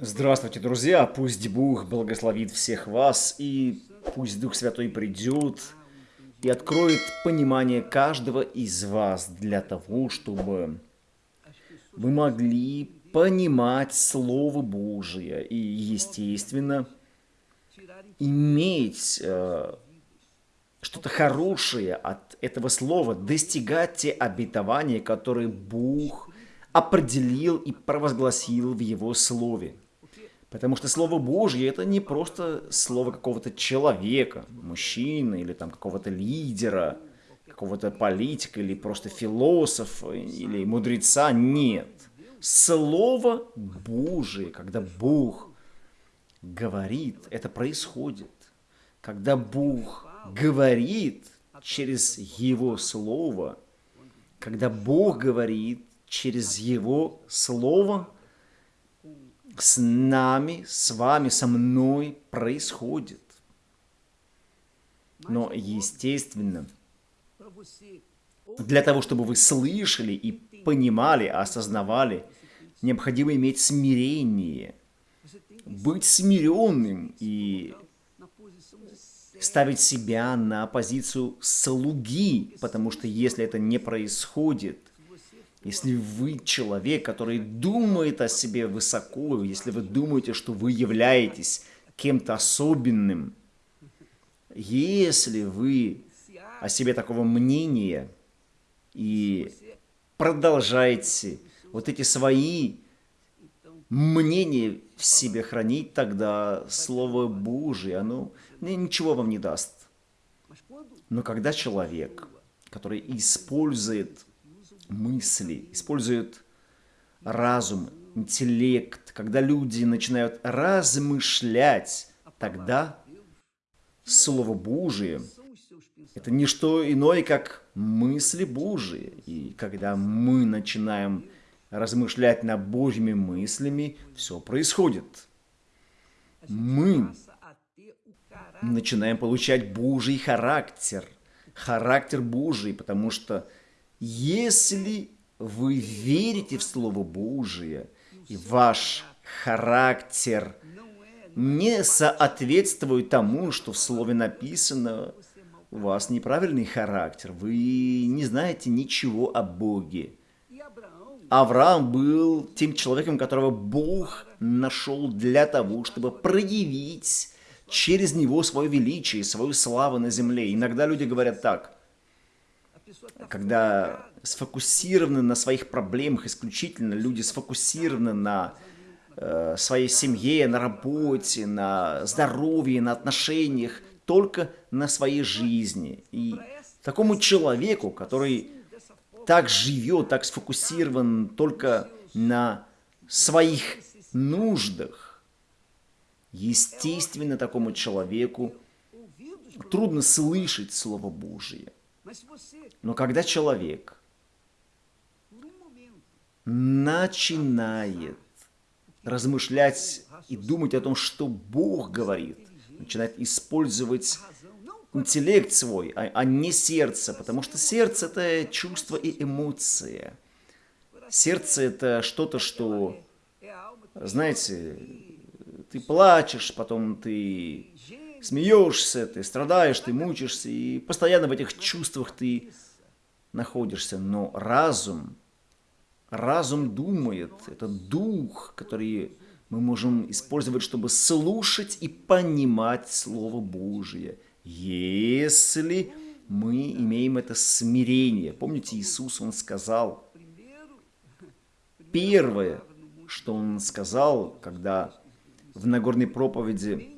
Здравствуйте, друзья! Пусть Бог благословит всех вас, и пусть Дух Святой придет и откроет понимание каждого из вас для того, чтобы вы могли понимать Слово Божие и, естественно, иметь э, что-то хорошее от этого слова, достигать те обетования, которые Бог определил и провозгласил в Его Слове. Потому что Слово Божье это не просто слово какого-то человека, мужчины или там какого-то лидера, какого-то политика или просто философа или мудреца. Нет. Слово Божие, когда Бог говорит, это происходит. Когда Бог говорит через Его Слово, когда Бог говорит через Его Слово – с нами, с вами, со мной происходит. Но, естественно, для того, чтобы вы слышали и понимали, осознавали, необходимо иметь смирение, быть смиренным и ставить себя на позицию слуги, потому что если это не происходит, если вы человек, который думает о себе высоко, если вы думаете, что вы являетесь кем-то особенным, если вы о себе такого мнения и продолжаете вот эти свои мнения в себе хранить, тогда Слово Божие, оно ничего вам не даст. Но когда человек, который использует мысли, используют разум, интеллект, когда люди начинают размышлять, тогда Слово Божие – это не что иное, как мысли Божии. И когда мы начинаем размышлять над Божьими мыслями, все происходит. Мы начинаем получать Божий характер, характер Божий, потому что если вы верите в Слово Божие, и ваш характер не соответствует тому, что в Слове написано, у вас неправильный характер, вы не знаете ничего о Боге. Авраам был тем человеком, которого Бог нашел для того, чтобы проявить через него свое величие, свою славу на земле. Иногда люди говорят так – когда сфокусированы на своих проблемах исключительно, люди сфокусированы на э, своей семье, на работе, на здоровье, на отношениях, только на своей жизни. И такому человеку, который так живет, так сфокусирован только на своих нуждах, естественно, такому человеку трудно слышать Слово Божие. Но когда человек начинает размышлять и думать о том, что Бог говорит, начинает использовать интеллект свой, а, а не сердце, потому что сердце – это чувство и эмоция. Сердце – это что-то, что, знаете, ты плачешь, потом ты смеешься, ты страдаешь, ты мучишься, и постоянно в этих чувствах ты находишься. Но разум, разум думает, это дух, который мы можем использовать, чтобы слушать и понимать Слово Божие. Если мы имеем это смирение. Помните, Иисус, Он сказал, первое, что Он сказал, когда в Нагорной проповеди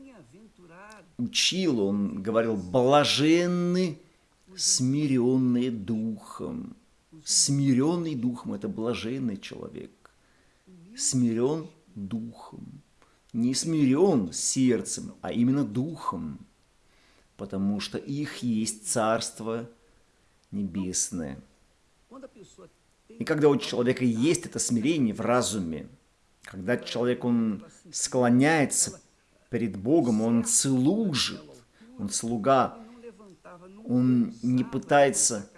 учил, он говорил, блаженны смиренные духом. Смиренный духом – это блаженный человек. Смирен духом. Не смирен сердцем, а именно духом. Потому что их есть Царство Небесное. И когда у человека есть это смирение в разуме, когда человек, он склоняется перед Богом, он служит, он слуга, он не пытается,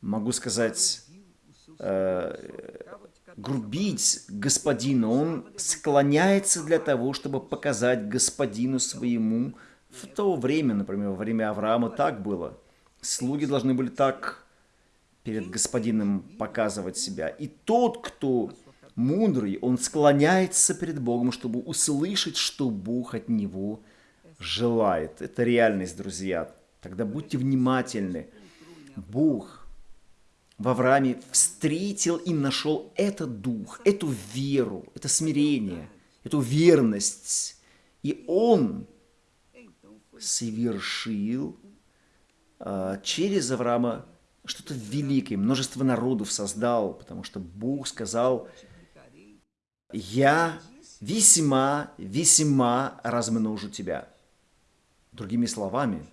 могу сказать, э, грубить господину, он склоняется для того, чтобы показать господину своему. В то время, например, во время Авраама так было. Слуги должны были так перед господином показывать себя. И тот, кто мудрый, он склоняется перед Богом, чтобы услышать, что Бог от него желает. Это реальность, друзья. Тогда будьте внимательны. Бог в Аврааме встретил и нашел этот дух, эту веру, это смирение, эту верность. И Он совершил а, через Авраама что-то великое, множество народов создал, потому что Бог сказал, «Я весьма, весьма размножу тебя». Другими словами,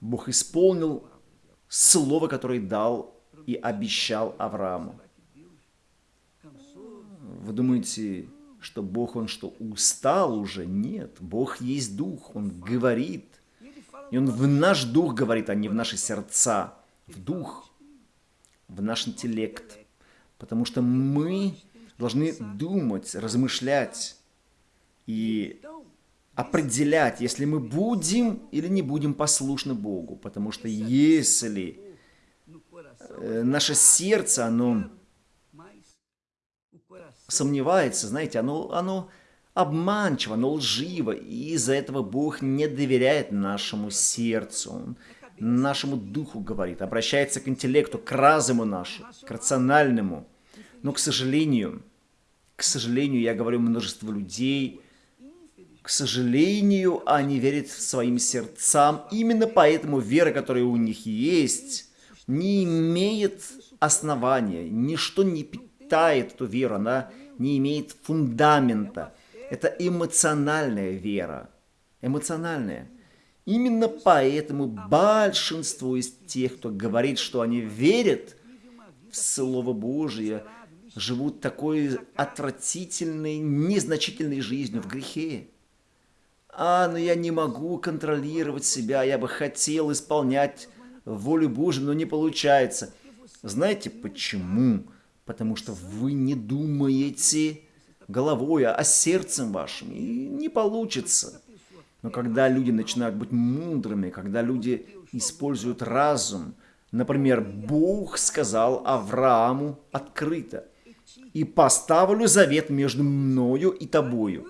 Бог исполнил слово, которое дал и обещал Аврааму. Вы думаете, что Бог, Он что, устал уже? Нет, Бог есть Дух, Он говорит. И Он в наш Дух говорит, а не в наши сердца. В Дух, в наш интеллект. Потому что мы должны думать, размышлять и определять, если мы будем или не будем послушны Богу. Потому что если Э, наше сердце, оно сомневается, знаете, оно, оно обманчиво, оно лживо, и из-за этого Бог не доверяет нашему сердцу, Он нашему духу говорит, обращается к интеллекту, к разуму нашему, к рациональному. Но, к сожалению, к сожалению, я говорю множество людей, к сожалению, они верят своим сердцам. Именно поэтому вера, которая у них есть, не имеет основания, ничто не питает эту веру, она не имеет фундамента. Это эмоциональная вера, эмоциональная. Именно поэтому большинство из тех, кто говорит, что они верят в Слово Божие, живут такой отвратительной, незначительной жизнью в грехе. А, но я не могу контролировать себя, я бы хотел исполнять волю Божию, но не получается. Знаете почему? Потому что вы не думаете головой, а сердцем вашим, и не получится. Но когда люди начинают быть мудрыми, когда люди используют разум, например, Бог сказал Аврааму открыто, «И поставлю завет между мною и тобою».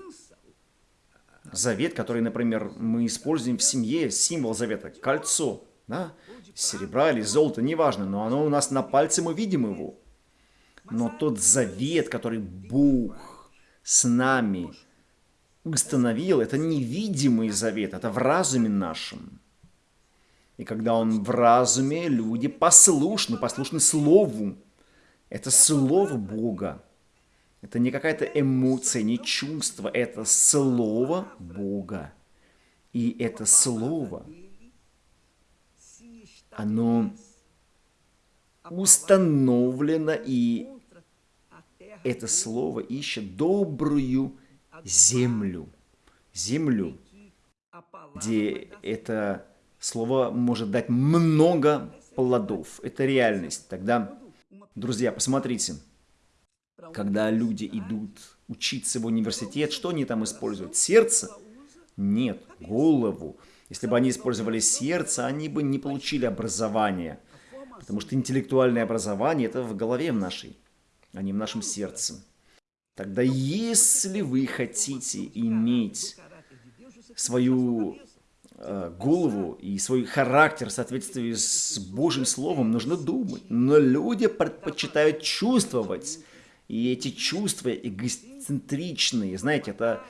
Завет, который, например, мы используем в семье, символ завета, кольцо, да? серебра или золота, неважно, но оно у нас на пальце, мы видим его. Но тот завет, который Бог с нами установил, это невидимый завет, это в разуме нашем. И когда он в разуме, люди послушны, послушны Слову. Это Слово Бога. Это не какая-то эмоция, не чувство, это Слово Бога. И это Слово – оно установлено, и это слово ищет добрую землю. Землю, где это слово может дать много плодов. Это реальность. Тогда, друзья, посмотрите, когда люди идут учиться в университет, что они там используют? Сердце? Нет, голову. Если бы они использовали сердце, они бы не получили образование. Потому что интеллектуальное образование – это в голове в нашей, а не в нашем сердце. Тогда если вы хотите иметь свою голову и свой характер в соответствии с Божьим Словом, нужно думать. Но люди предпочитают чувствовать. И эти чувства эгоцентричные, знаете, это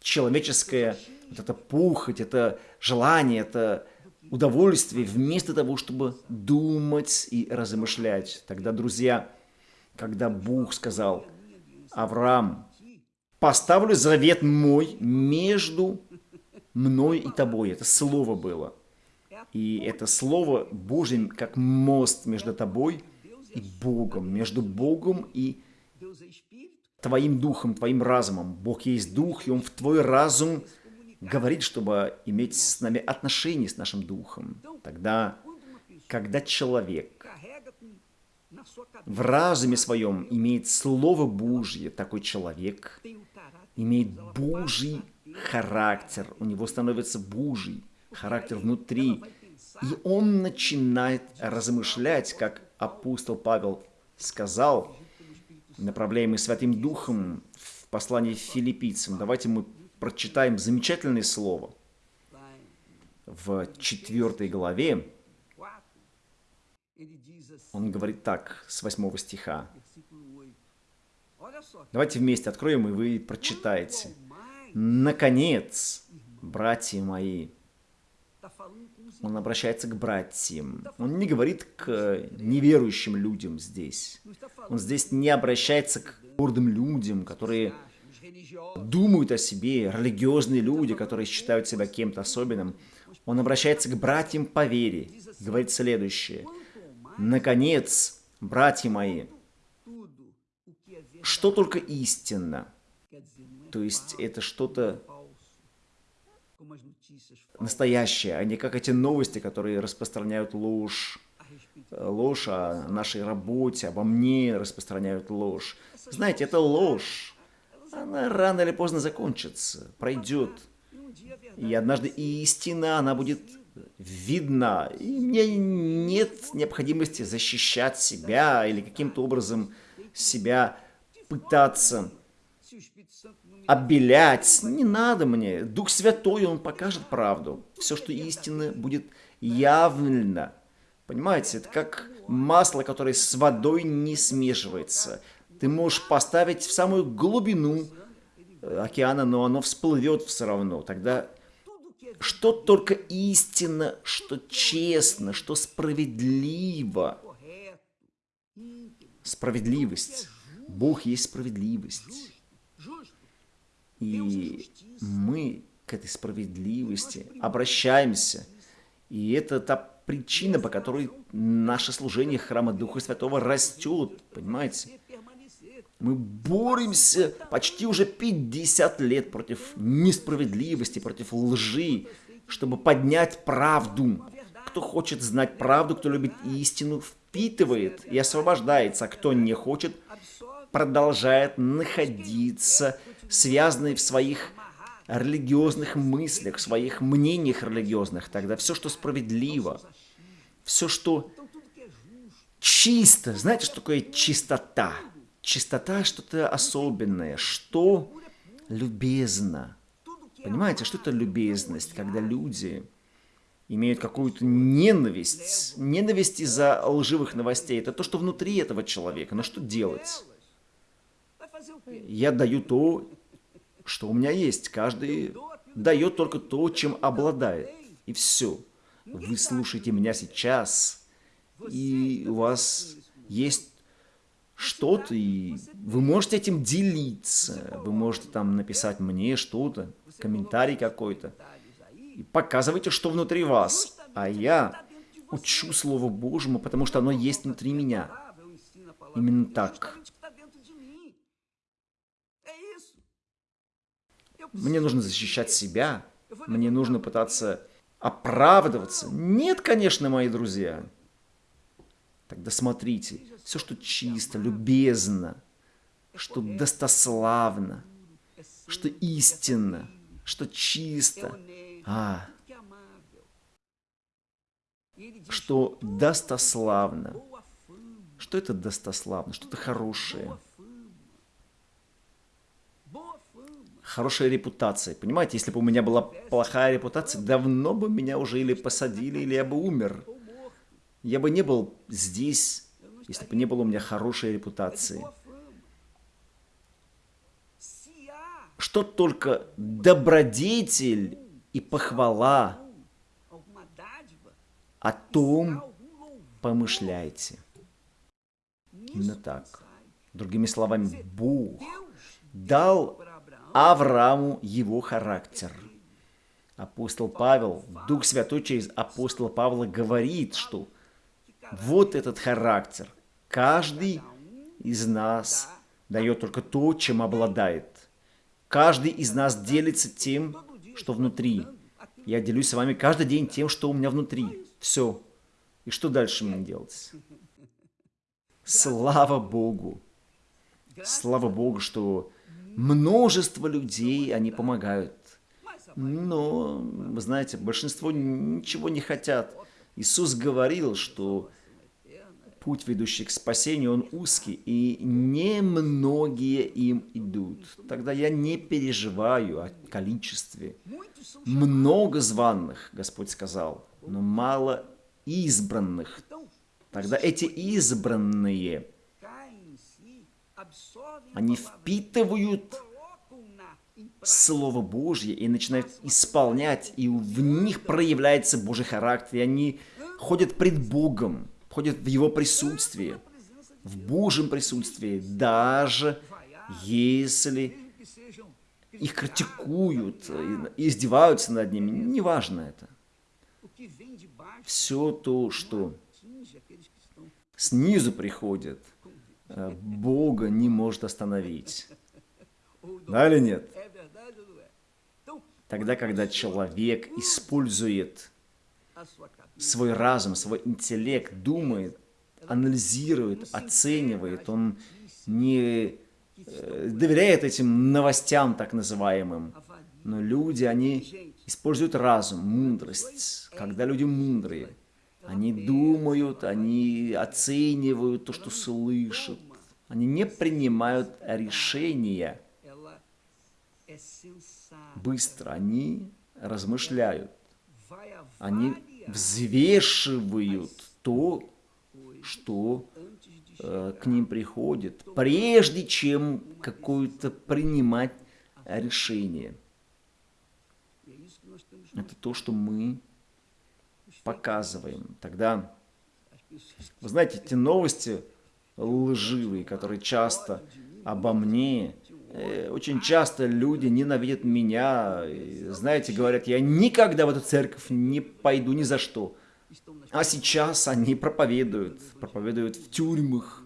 человеческое вот это пухоть, это желание, это удовольствие, вместо того, чтобы думать и размышлять. Тогда, друзья, когда Бог сказал, Авраам, поставлю завет мой между мной и тобой. Это слово было. И это слово Божьим как мост между тобой и Богом, между Богом и твоим духом, твоим разумом. Бог есть дух, и Он в твой разум говорит, чтобы иметь с нами отношения с нашим духом. Тогда, когда человек в разуме своем имеет Слово Божье, такой человек имеет Божий характер, у него становится Божий характер внутри, и он начинает размышлять, как апостол Павел сказал, направляемый Святым Духом в послании филиппийцам. Давайте мы прочитаем замечательное слово в четвертой главе. Он говорит так, с 8 стиха. Давайте вместе откроем, и вы прочитаете. «Наконец, братья мои, он обращается к братьям. Он не говорит к неверующим людям здесь. Он здесь не обращается к гордым людям, которые думают о себе, религиозные люди, которые считают себя кем-то особенным. Он обращается к братьям по вере. Говорит следующее. Наконец, братья мои, что только истинно. То есть это что-то настоящее, а не как эти новости, которые распространяют ложь. Ложь о нашей работе, обо мне распространяют ложь. Знаете, это ложь. Она рано или поздно закончится, пройдет. И однажды истина, она будет видна. И мне нет необходимости защищать себя или каким-то образом себя пытаться обелять. Не надо мне. Дух Святой, Он покажет правду. Все, что истинно, будет явно. Понимаете, это как масло, которое с водой не смешивается. Ты можешь поставить в самую глубину э, океана, но оно всплывет все равно. Тогда что только истинно, что честно, что справедливо. Справедливость. Бог есть справедливость. И мы к этой справедливости обращаемся. И это та причина, по которой наше служение Храма Духа Святого растет, понимаете? Мы боремся почти уже 50 лет против несправедливости, против лжи, чтобы поднять правду. Кто хочет знать правду, кто любит истину, впитывает и освобождается, а кто не хочет, продолжает находиться связанный в своих религиозных мыслях, в своих мнениях религиозных, тогда все, что справедливо, все, что чисто, знаете, что такое чистота? Чистота что-то особенное, что любезно. Понимаете, что это любезность, когда люди имеют какую-то ненависть, ненависть из-за лживых новостей. Это то, что внутри этого человека. Но что делать? Я даю то, что у меня есть. Каждый дает только то, чем обладает. И все. Вы слушаете меня сейчас, и у вас есть что-то, и вы можете этим делиться. Вы можете там написать мне что-то, комментарий какой-то. И показывайте, что внутри вас. А я учу Слову Божьему, потому что оно есть внутри меня. Именно так. Мне нужно защищать себя. Мне нужно пытаться оправдываться. Нет, конечно, мои друзья. Тогда смотрите, все, что чисто, любезно, что достославно, что истинно, что чисто, а, что достославно. Что это достославно? Что-то хорошее. Хорошая репутация. Понимаете, если бы у меня была плохая репутация, давно бы меня уже или посадили, или я бы умер. Я бы не был здесь, если бы не было у меня хорошей репутации. Что только добродетель и похвала о том помышляйте. Именно так. Другими словами, Бог дал Аврааму его характер. Апостол Павел, Дух Святой через апостола Павла говорит, что вот этот характер. Каждый из нас дает только то, чем обладает. Каждый из нас делится тем, что внутри. Я делюсь с вами каждый день тем, что у меня внутри. Все. И что дальше мне делать? Слава Богу! Слава Богу, что множество людей, они помогают. Но, вы знаете, большинство ничего не хотят. Иисус говорил, что путь, ведущий к спасению, он узкий, и немногие им идут. Тогда я не переживаю о количестве. Много званных, Господь сказал, но мало избранных. Тогда эти избранные, они впитывают Слово Божье и начинают исполнять, и в них проявляется Божий характер, и они ходят пред Богом, ходят в Его присутствии, в Божьем присутствии, даже если их критикуют, издеваются над ними, неважно это. Все то, что снизу приходит, Бога не может остановить. Да или нет? Тогда, когда человек использует свой разум, свой интеллект, думает, анализирует, оценивает, он не э, доверяет этим новостям так называемым. Но люди, они используют разум, мудрость. Когда люди мудрые, они думают, они оценивают то, что слышат. Они не принимают решения быстро, они размышляют. Они взвешивают то, что э, к ним приходит, прежде чем какое-то принимать решение. Это то, что мы показываем. Тогда, вы знаете, эти новости лживые, которые часто обо мне, э, очень часто люди ненавидят меня, знаете, говорят, я никогда в эту церковь не пойду ни за что. А сейчас они проповедуют, проповедуют в тюрьмах,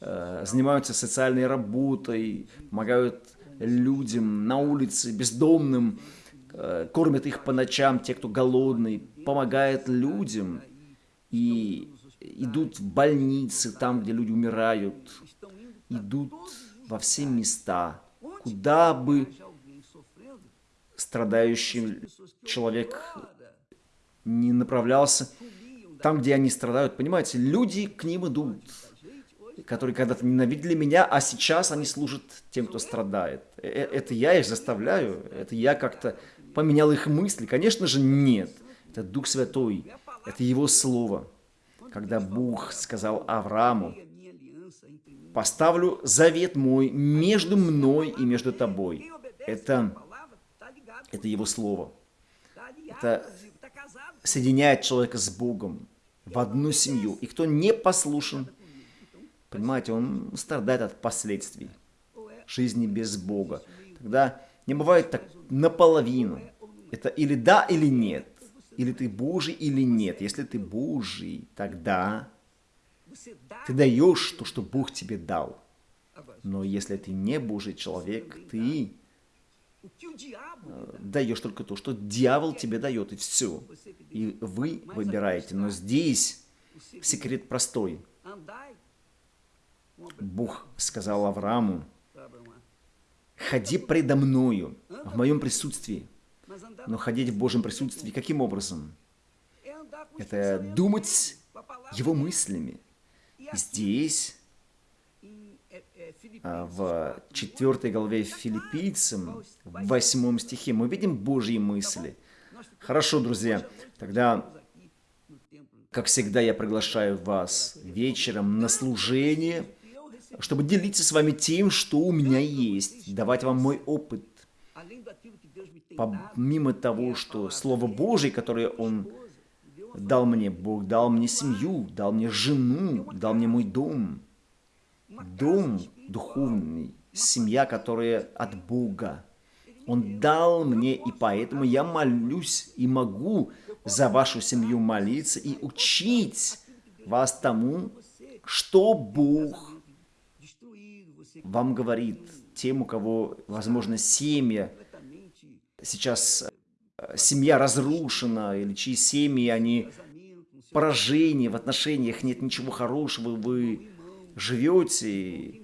э, занимаются социальной работой, помогают людям на улице, бездомным, э, кормят их по ночам, те, кто голодный, помогают людям и идут в больницы, там, где люди умирают, идут во все места, куда бы страдающий человек не направлялся, там, где они страдают, понимаете, люди к ним идут, которые когда-то ненавидели меня, а сейчас они служат тем, кто страдает. Э, э, это я их заставляю, это я как-то поменял их мысли. Конечно же, нет. Это Дух Святой, это Его Слово. Когда Бог сказал Аврааму, «Поставлю завет мой между мной и между тобой». Это, это Его Слово. Это соединяет человека с Богом в одну семью. И кто не послушен, понимаете, он страдает от последствий жизни без Бога. Тогда не бывает так наполовину. Это или да, или нет. Или ты Божий, или нет. Если ты Божий, тогда ты даешь то, что Бог тебе дал. Но если ты не Божий человек, ты э, даешь только то, что дьявол тебе дает, и все. И вы выбираете. Но здесь секрет простой. Бог сказал Аврааму, ходи предо мною, в моем присутствии. Но ходить в Божьем присутствии каким образом? Это думать его мыслями. Здесь, а, в 4 главе Филиппийцам, в 8 стихе, мы видим Божьи мысли. Хорошо, друзья, тогда, как всегда, я приглашаю вас вечером на служение, чтобы делиться с вами тем, что у меня есть, давать вам мой опыт, помимо того, что Слово Божье, которое Он дал мне, Бог дал мне семью, дал мне жену, дал мне мой дом. Дом духовный, семья, которая от Бога. Он дал мне, и поэтому я молюсь и могу за вашу семью молиться и учить вас тому, что Бог вам говорит. Тем, у кого, возможно, семья сейчас э, семья разрушена, или чьи семьи, они поражения в отношениях, нет ничего хорошего, вы живете,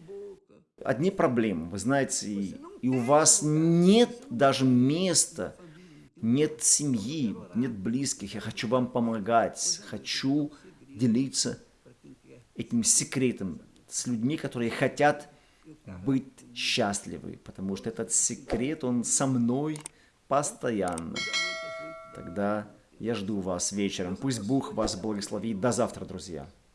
одни проблемы, вы знаете, и, и у вас нет даже места, нет семьи, нет близких, я хочу вам помогать, хочу делиться этим секретом с людьми, которые хотят быть счастливы, потому что этот секрет, он со мной постоянно. Тогда я жду вас вечером. Пусть Бог вас благословит. До завтра, друзья.